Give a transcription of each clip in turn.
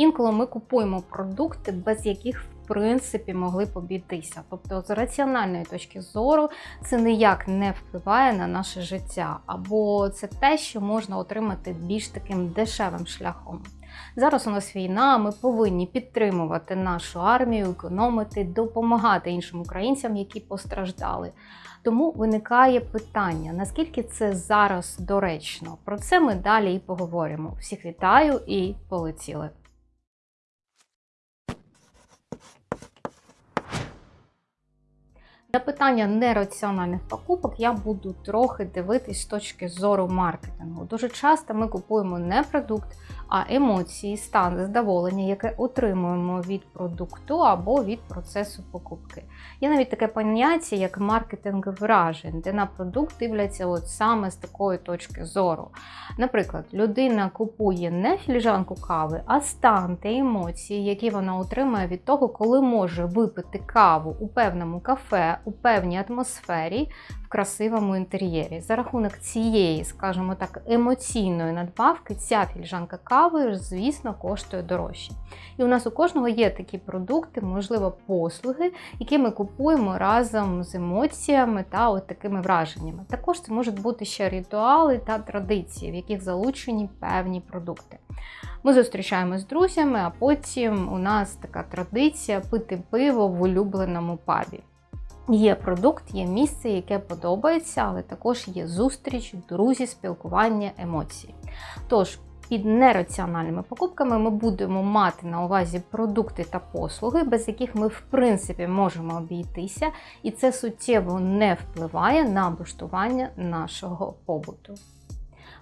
Інколи ми купуємо продукти, без яких в принципі могли б обійтися. Тобто, з раціональної точки зору, це ніяк не впливає на наше життя, або це те, що можна отримати більш таким дешевим шляхом. Зараз у нас війна, ми повинні підтримувати нашу армію, економити, допомагати іншим українцям, які постраждали. Тому виникає питання, наскільки це зараз доречно. Про це ми далі і поговоримо. Всіх вітаю і полетіли. На питання нераціональних покупок я буду трохи дивитись з точки зору маркетингу. Дуже часто ми купуємо не продукт, а емоції, стан задоволення, яке отримуємо від продукту або від процесу покупки. Є навіть таке поняття, як маркетинг вражень, де на продукт дивляться от саме з такої точки зору. Наприклад, людина купує не філіжанку кави, а стан та емоції, які вона отримує від того, коли може випити каву у певному кафе, у певній атмосфері, в красивому інтер'єрі. За рахунок цієї, скажімо так, емоційної надбавки, ця філіжанка кави, звісно, коштує дорожче. І у нас у кожного є такі продукти, можливо, послуги, які ми купуємо разом з емоціями та от такими враженнями. Також це можуть бути ще ритуали та традиції, в яких залучені певні продукти. Ми зустрічаємось з друзями, а потім у нас така традиція пити пиво в улюбленому пабі. Є продукт, є місце, яке подобається, але також є зустріч, друзі, спілкування, емоції. Тож, під нераціональними покупками ми будемо мати на увазі продукти та послуги, без яких ми в принципі можемо обійтися, і це суттєво не впливає на облаштування нашого побуту.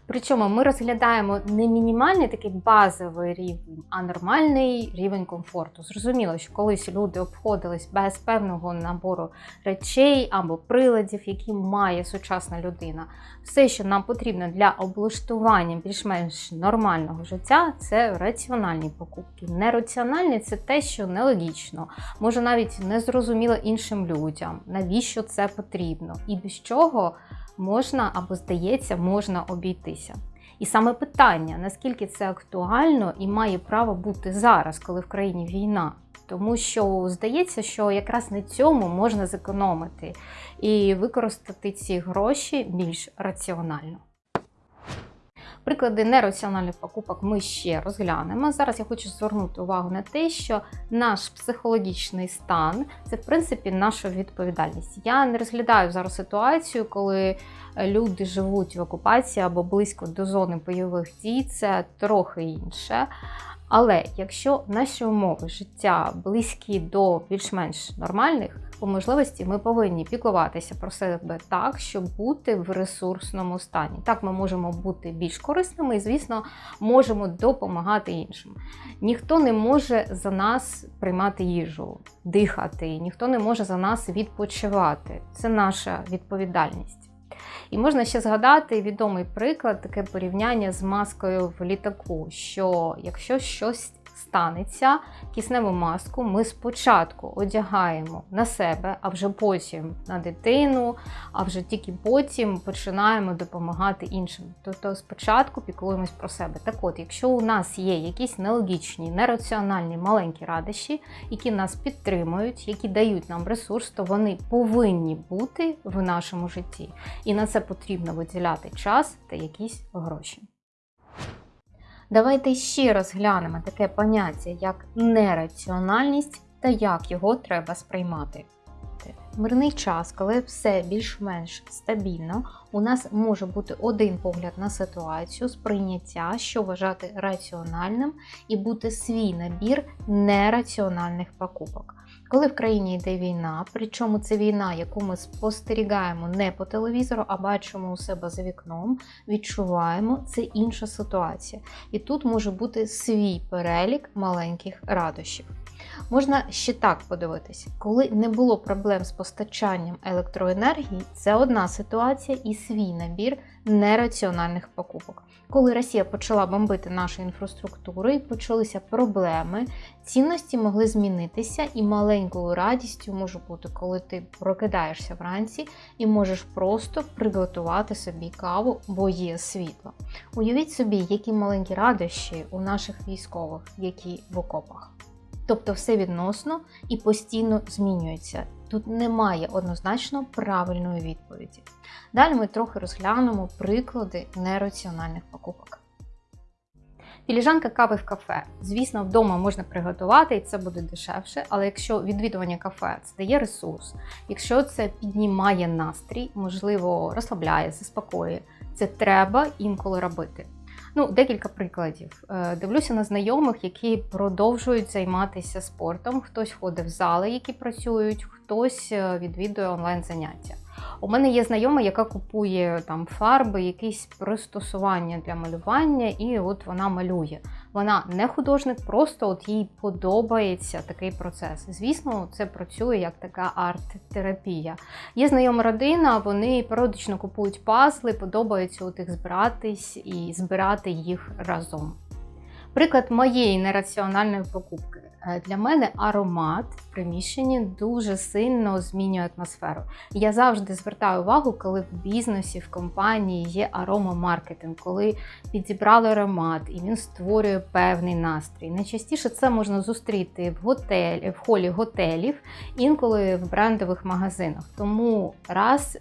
Причому ми розглядаємо не мінімальний такий базовий рівень, а нормальний рівень комфорту. Зрозуміло, що колись люди обходились без певного набору речей або приладів, які має сучасна людина. Все, що нам потрібно для облаштування більш-менш нормального життя, це раціональні покупки. Нераціональні це те, що нелогічно, може навіть не зрозуміло іншим людям, навіщо це потрібно, і без чого можна або здається, можна обійтися. І саме питання, наскільки це актуально і має право бути зараз, коли в країні війна. Тому що здається, що якраз на цьому можна зекономити і використати ці гроші більш раціонально. Приклади нераціональних покупок ми ще розглянемо. Зараз я хочу звернути увагу на те, що наш психологічний стан це в принципі наша відповідальність. Я не розглядаю зараз ситуацію, коли люди живуть в окупації або близько до зони бойових дій, це трохи інше. Але якщо наші умови життя близькі до більш-менш нормальних, по можливості ми повинні піклуватися про себе так, щоб бути в ресурсному стані. Так ми можемо бути більш корисними і, звісно, можемо допомагати іншим. Ніхто не може за нас приймати їжу, дихати, ніхто не може за нас відпочивати. Це наша відповідальність. І можна ще згадати відомий приклад, таке порівняння з маскою в літаку. Що якщо щось станеться, кисневу маску ми спочатку одягаємо на себе, а вже потім на дитину, а вже тільки потім починаємо допомагати іншим. Тобто спочатку піклуємось про себе. Так от, якщо у нас є якісь нелогічні, нераціональні маленькі радощі, які нас підтримують, які дають нам ресурс, то вони повинні бути в нашому житті. І на це потрібно виділяти час та якісь гроші. Давайте ще розглянемо таке поняття, як нераціональність та як його треба сприймати. Мирний час, коли все більш-менш стабільно, у нас може бути один погляд на ситуацію, сприйняття, що вважати раціональним, і бути свій набір нераціональних покупок. Коли в країні йде війна, причому це війна, яку ми спостерігаємо не по телевізору, а бачимо у себе за вікном, відчуваємо, це інша ситуація. І тут може бути свій перелік маленьких радощів. Можна ще так подивитися, коли не було проблем з постачанням електроенергії, це одна ситуація і свій набір нераціональних покупок. Коли Росія почала бомбити нашу інфраструктуру і почалися проблеми, цінності могли змінитися, і маленькою радістю може бути, коли ти прокидаєшся вранці і можеш просто приготувати собі каву, бо є світло. Уявіть собі, які маленькі радощі у наших військових, які в окопах. Тобто все відносно і постійно змінюється. Тут немає однозначно правильної відповіді. Далі ми трохи розглянемо приклади нераціональних покупок. Філіжанка кави в кафе. Звісно, вдома можна приготувати і це буде дешевше, але якщо відвідування кафе це дає ресурс, якщо це піднімає настрій, можливо, розслабляє, заспокоює, це треба інколи робити. Ну, декілька прикладів. Е, Дивлюся на знайомих, які продовжують займатися спортом. Хтось ходить в зали, які працюють, хтось е, відвідує онлайн заняття. У мене є знайома, яка купує там фарби, якісь пристосування для малювання, і от вона малює. Вона не художник, просто от їй подобається такий процес. Звісно, це працює як така арт-терапія. Є знайома родина, вони періодично купують пазли, подобається от їх збиратись і збирати їх разом. Приклад моєї нераціональної покупки. Е, Для мене аромат в приміщенні дуже сильно змінює атмосферу. Я завжди звертаю увагу, коли в бізнесі, в компанії є аромамаркетинг, коли підібрали аромат і він створює певний настрій. Найчастіше це можна зустріти в готелі, в холі готелів, інколи в брендових магазинах. Тому раз,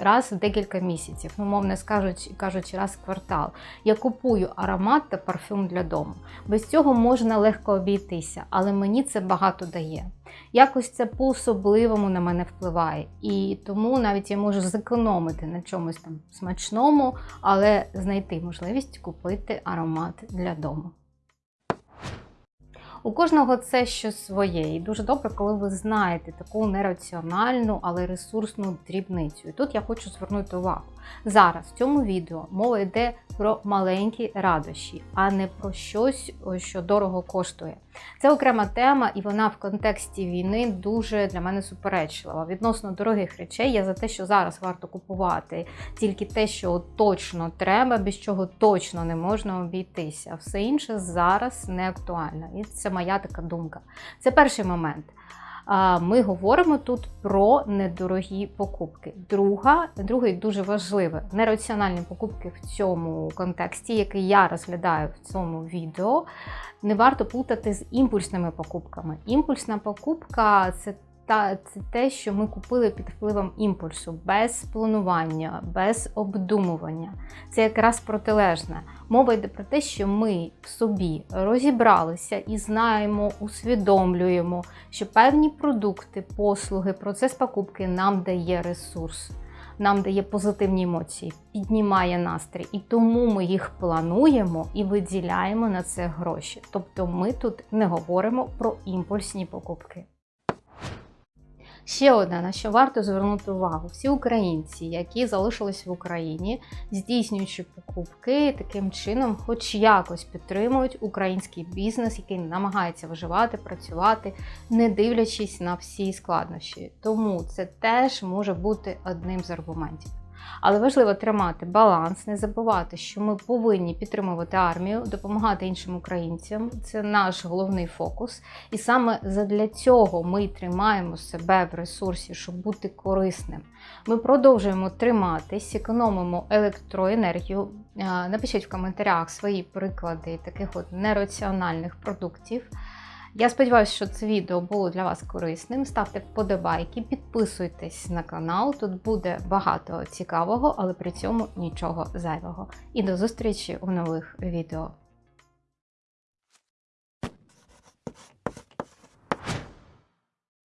раз в декілька місяців, ну мовно скажуть, кажучи, раз в квартал, я купую аромат та парфюм для дому. Без цього можна легко обійтися, але мені це багато дає. Якось це по-особливому на мене впливає. І тому навіть я можу зекономити на чомусь там смачному, але знайти можливість купити аромат для дому. У кожного це щось своє, і дуже добре, коли ви знаєте таку нераціональну, але ресурсну дрібницю. І тут я хочу звернути увагу. Зараз в цьому відео мова йде про маленькі радощі, а не про щось, що дорого коштує. Це окрема тема, і вона в контексті війни дуже для мене суперечлива. Відносно дорогих речей, я за те, що зараз варто купувати тільки те, що точно треба, без чого точно не можна обійтися. Все інше зараз не актуально. І це моя така думка. Це перший момент. Ми говоримо тут про недорогі покупки. Друга, другий дуже важливий нераціональні покупки в цьому контексті, який я розглядаю в цьому відео, не варто плутати з імпульсними покупками. Імпульсна покупка це та це те, що ми купили під впливом імпульсу, без планування, без обдумування. Це якраз протилежне. Мова йде про те, що ми в собі розібралися і знаємо, усвідомлюємо, що певні продукти, послуги, процес покупки нам дає ресурс. Нам дає позитивні емоції, піднімає настрій, і тому ми їх плануємо і виділяємо на це гроші. Тобто ми тут не говоримо про імпульсні покупки. Ще одне, на що варто звернути увагу: всі українці, які залишились в Україні, здійснюючи покупки, таким чином, хоч якось підтримують український бізнес, який намагається виживати, працювати, не дивлячись на всі складнощі. Тому це теж може бути одним з аргументів. Але важливо тримати баланс, не забувати, що ми повинні підтримувати армію, допомагати іншим українцям. Це наш головний фокус. І саме задля цього ми тримаємо себе в ресурсі, щоб бути корисним. Ми продовжуємо триматись, економимо електроенергію. Напишіть в коментарях свої приклади таких от нераціональних продуктів. Я сподіваюся, що це відео було для вас корисним. Ставте вподобайки, підписуйтесь на канал. Тут буде багато цікавого, але при цьому нічого зайвого. І до зустрічі у нових відео.